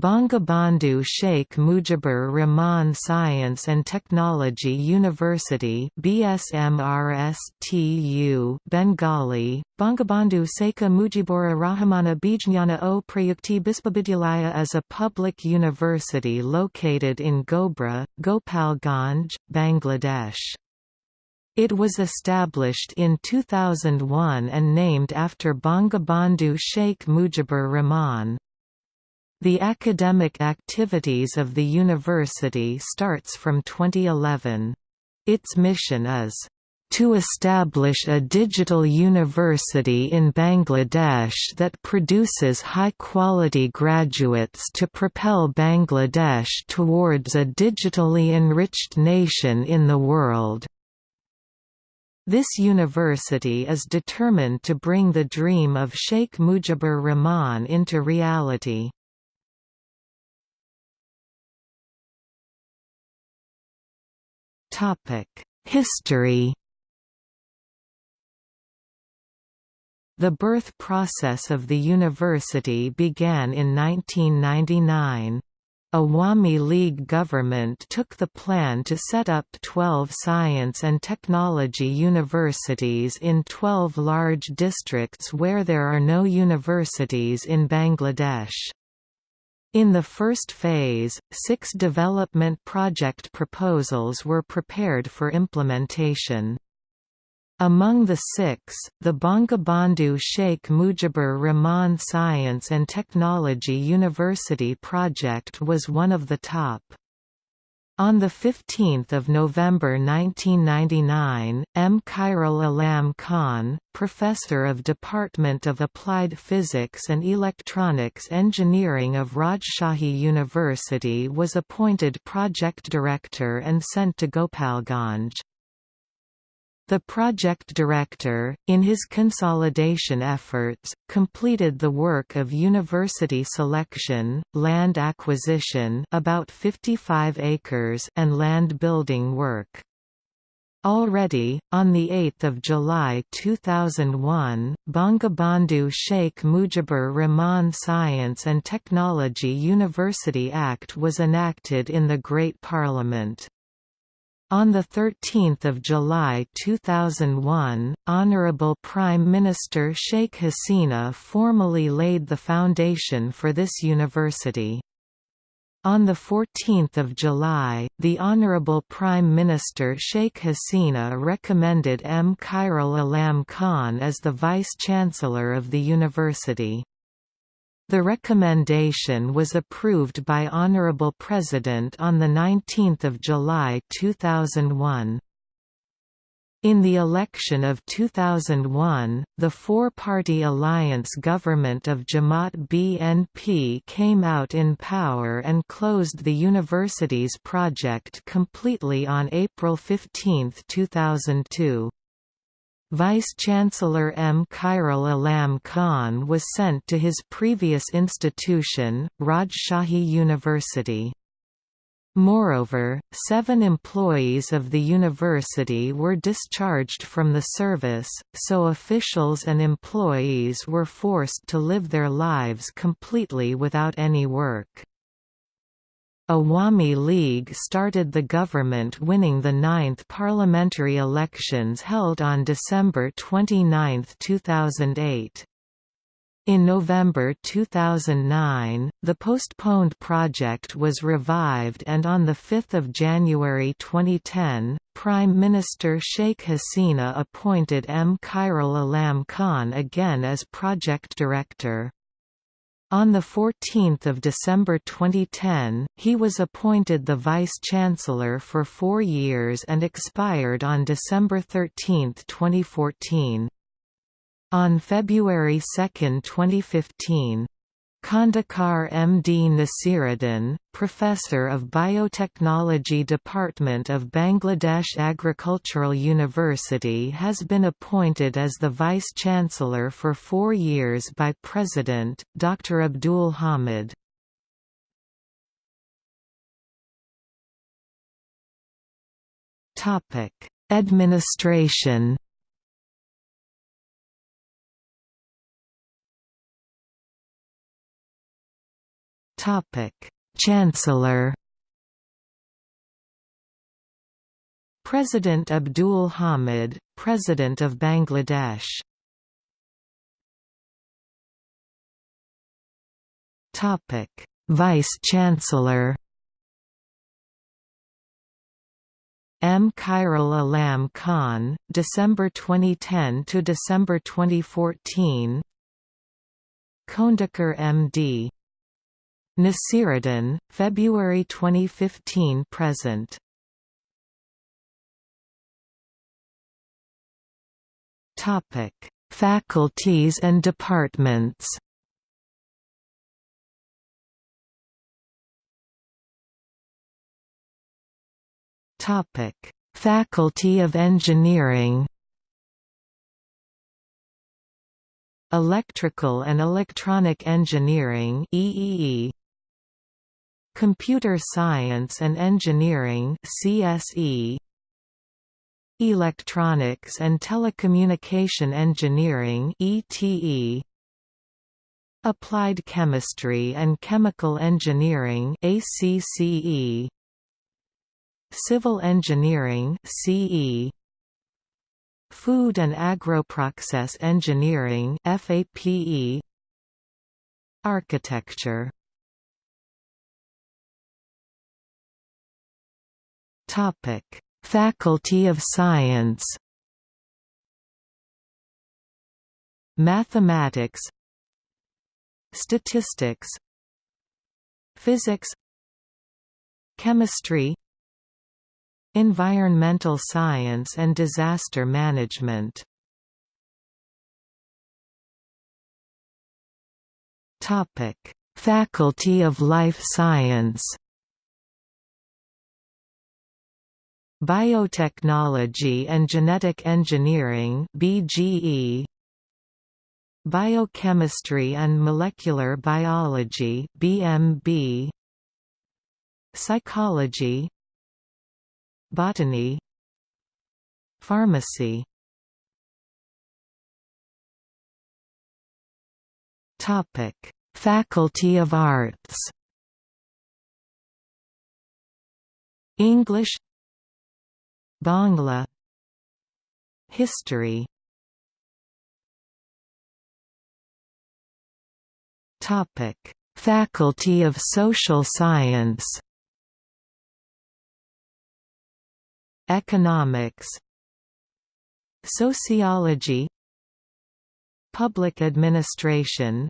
Bangabandhu Sheikh Mujibur Rahman Science and Technology University BSMRSTU Bengali Bangabandhu Sheikh Mujibur Rahmana Bijnana o Prayukti Bispavidyalaya is a public university located in Gobra, Gopalganj, Bangladesh. It was established in 2001 and named after Bangabandhu Sheikh Mujibur Rahman. The academic activities of the university starts from 2011. Its mission is to establish a digital university in Bangladesh that produces high-quality graduates to propel Bangladesh towards a digitally enriched nation in the world. This university is determined to bring the dream of Sheikh Mujibur Rahman into reality. History The birth process of the university began in 1999. Awami League government took the plan to set up 12 science and technology universities in 12 large districts where there are no universities in Bangladesh. In the first phase, six development project proposals were prepared for implementation. Among the six, the Bangabandhu Sheikh Mujibur Rahman Science and Technology University project was one of the top. On 15 November 1999, M. Khairul Alam Khan, professor of Department of Applied Physics and Electronics Engineering of Rajshahi University was appointed project director and sent to Gopalganj. The project director, in his consolidation efforts, completed the work of university selection, land acquisition about 55 acres and land building work. Already, on 8 July 2001, Bangabandhu Sheikh Mujibur Rahman Science and Technology University Act was enacted in the Great Parliament. On 13 July 2001, Honorable Prime Minister Sheikh Hasina formally laid the foundation for this university. On 14 July, the Honorable Prime Minister Sheikh Hasina recommended M. Khairul Alam Khan as the Vice-Chancellor of the university. The recommendation was approved by Honorable President on 19 July 2001. In the election of 2001, the four-party alliance government of Jamaat BNP came out in power and closed the university's project completely on April 15, 2002. Vice-Chancellor M. Khairul Alam Khan was sent to his previous institution, Rajshahi University. Moreover, seven employees of the university were discharged from the service, so officials and employees were forced to live their lives completely without any work. Awami League started the government winning the ninth parliamentary elections held on December 29, 2008. In November 2009, the postponed project was revived and on 5 January 2010, Prime Minister Sheikh Hasina appointed M. Khairul Alam Khan again as project director. On 14 December 2010, he was appointed the Vice-Chancellor for four years and expired on December 13, 2014. On February 2, 2015, Khandekar M.D. Nasiruddin, Professor of Biotechnology Department of Bangladesh Agricultural University has been appointed as the Vice-Chancellor for four years by President, Dr. Abdul Hamid. Administration Chancellor President Abdul Hamid, President of Bangladesh Topic: Vice-Chancellor M. Khairul Alam Khan, December 2010 to December 2014. Khondekar M.D. Nasiruddin, February 2015 present. Topic: Faculties and departments. Topic: Faculty of Engineering. Electrical and Electronic Engineering EEE Computer Science and Engineering CSE Electronics and Telecommunication Engineering ETE Applied Chemistry and Chemical Engineering ACCE Civil Engineering CE Food and Agroprocess Engineering FAPE Architecture Topic Faculty of Science. Mathematics. Statistics. Physics. Chemistry. Environmental Science and Disaster Management. Topic: Faculty of Life Science Biotechnology and Genetic Engineering BGE Biochemistry and Molecular Biology BMB Psychology. Botany. Pharmacy. Topic: Faculty of Arts. English Bangla. History. Topic: Faculty of Social Science. Economics. Sociology. Public Administration.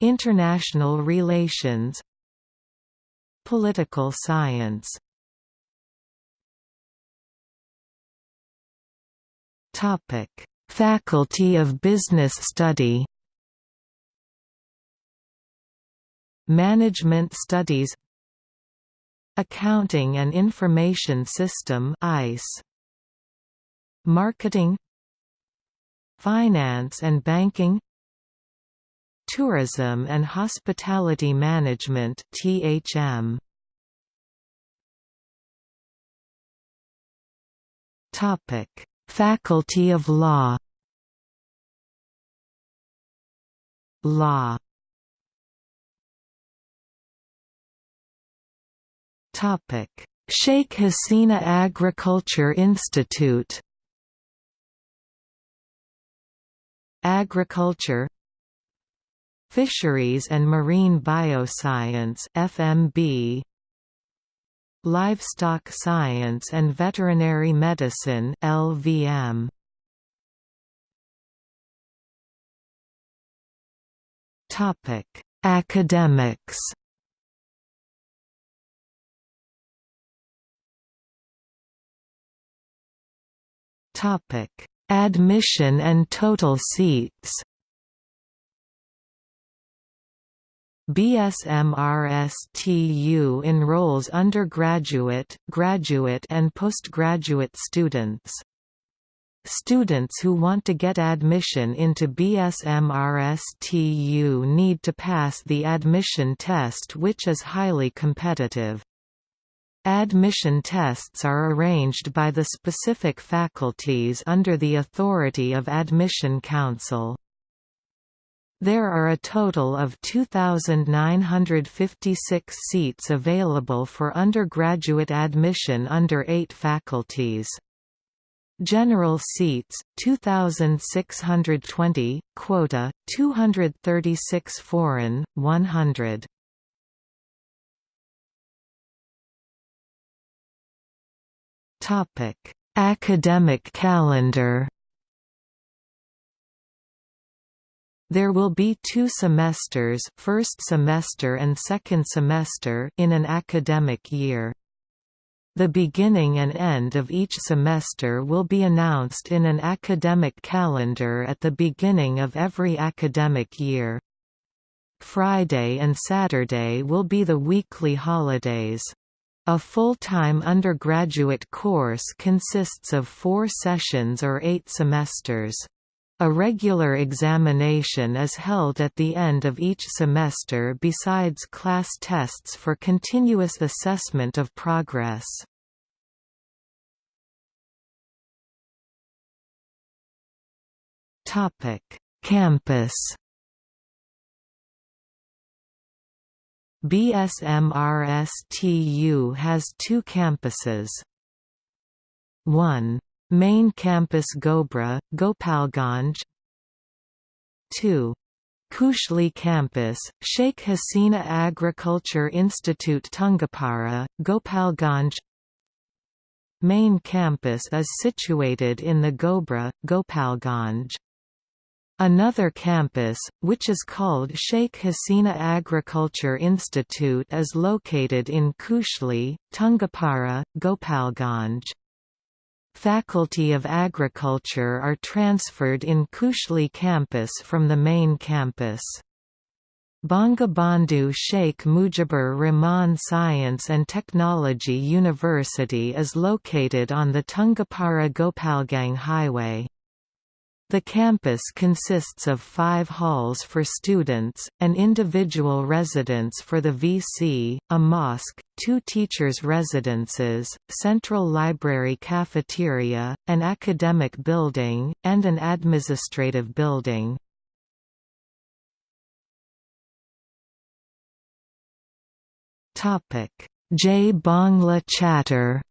International Relations. Political Science Topic: Faculty of Business Study Management Studies Accounting and Information System ICE Marketing Finance and Banking Tourism and Hospitality Management THM Topic Faculty of Law. Law. Topic: Sheikh Hasina Agriculture Institute. Agriculture. Fisheries and Marine Bioscience FMB Livestock Science and Veterinary Medicine LVM Topic Academics. Topic Admission and total seats BSMRSTU enrolls undergraduate, graduate and postgraduate students. Students who want to get admission into BSMRSTU need to pass the admission test which is highly competitive. Admission tests are arranged by the specific faculties under the authority of Admission Council. There are a total of 2,956 seats available for undergraduate admission under eight faculties. General seats 2620 quota 236 foreign 100 Topic Academic calendar There will be two semesters first semester and second semester in an academic year. The beginning and end of each semester will be announced in an academic calendar at the beginning of every academic year. Friday and Saturday will be the weekly holidays. A full-time undergraduate course consists of four sessions or eight semesters. A regular examination is held at the end of each semester besides class tests for continuous assessment of progress. Campus BSMRSTU has two campuses. 1. Main Campus Gobra, Gopalganj 2. Kushli Campus, Sheikh Hasina Agriculture Institute Tungipara, Gopalganj Main campus is situated in the Gobra, Gopalganj. Another campus, which is called Sheikh Hasina Agriculture Institute is located in Kushli, Tungipara, Gopalganj. Faculty of Agriculture are transferred in Kushli campus from the main campus. Bangabandhu Sheikh Mujibur Rahman Science and Technology University is located on the Tungipara Gopalganj Highway. The campus consists of five halls for students, an individual residence for the VC, a mosque, two teachers' residences, central library cafeteria, an academic building, and an administrative building. J Bangla Chatter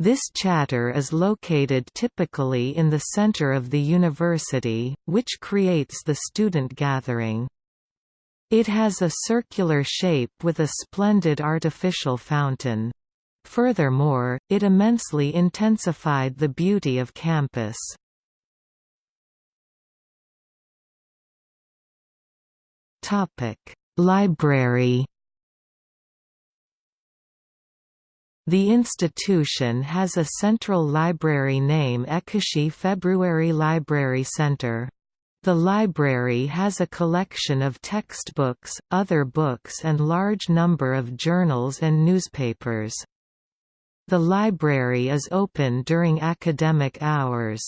This chatter is located typically in the center of the university, which creates the student gathering. It has a circular shape with a splendid artificial fountain. Furthermore, it immensely intensified the beauty of campus. Library The institution has a central library name Ekushey February Library Center. The library has a collection of textbooks, other books and large number of journals and newspapers. The library is open during academic hours.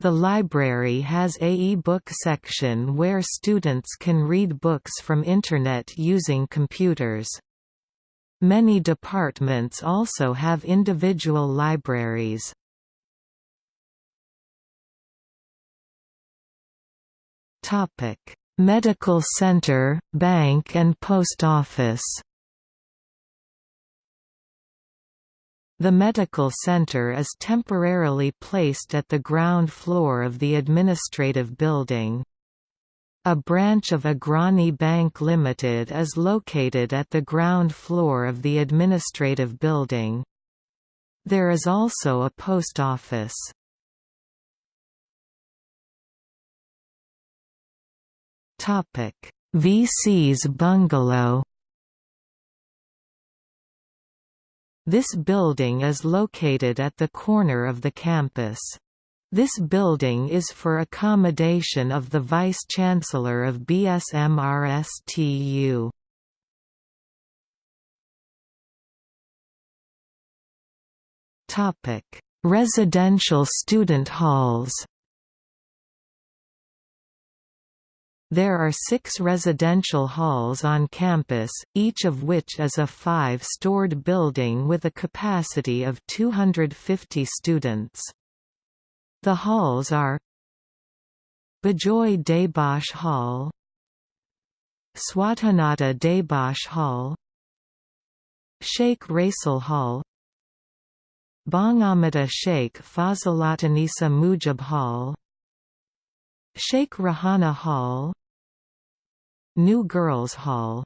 The library has a e-book section where students can read books from Internet using computers. Many departments also have individual libraries. Topic: Medical Center, Bank and Post Office. The medical center is temporarily placed at the ground floor of the administrative building. A branch of Agrani Bank Limited is located at the ground floor of the administrative building. There is also a post office. VC's bungalow This building is located at the corner of the campus. This building is for accommodation of the Vice-Chancellor of BSMRSTU. Residential student halls There are six residential halls on campus, each of which is a five-stored building with a capacity of 250 students. The halls are Bijoy Debauch Hall Swatanata Debauch Hall Sheikh Russel Hall Bangamata Sheikh Fazilatunnesa Mujib Hall Sheikh Rehana Hall New Girls Hall.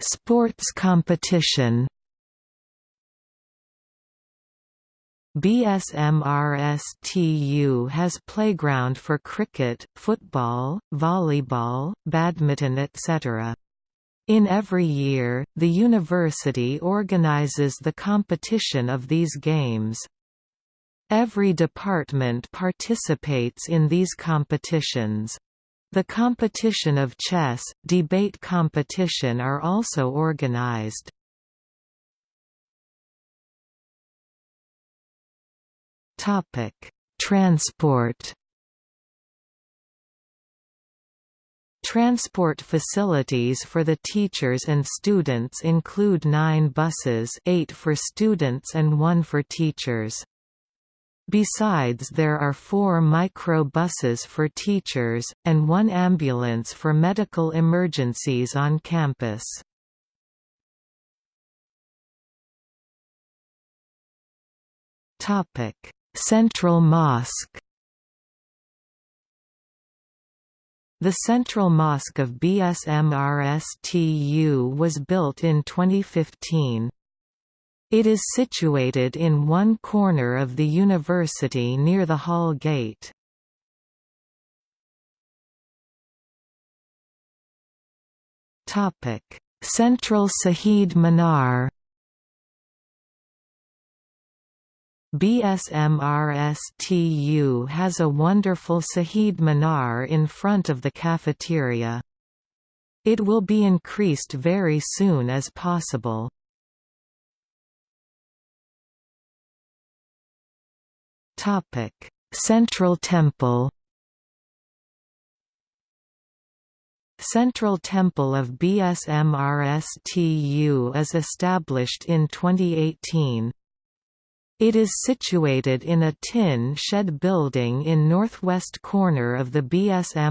Sports competition BSMRSTU has playground for cricket, football, volleyball, badminton etc. In every year, the university organizes the competition of these games. Every department participates in these competitions. The competition of chess, debate competition are also organized. Transport Transport facilities for the teachers and students include nine buses eight for students and one for teachers. Besides there are four micro-buses for teachers, and one ambulance for medical emergencies on campus. Central Mosque The Central Mosque of BSMRSTU was built in 2015. It is situated in one corner of the university near the Hall Gate. Central Sahid Minar BSMRSTU has a wonderful Sahid Minar in front of the cafeteria. It will be increased very soon as possible. Central Temple Central Temple of BSMRSTU is established in 2018. It is situated in a tin shed building in northwest corner of the BSMRSTU.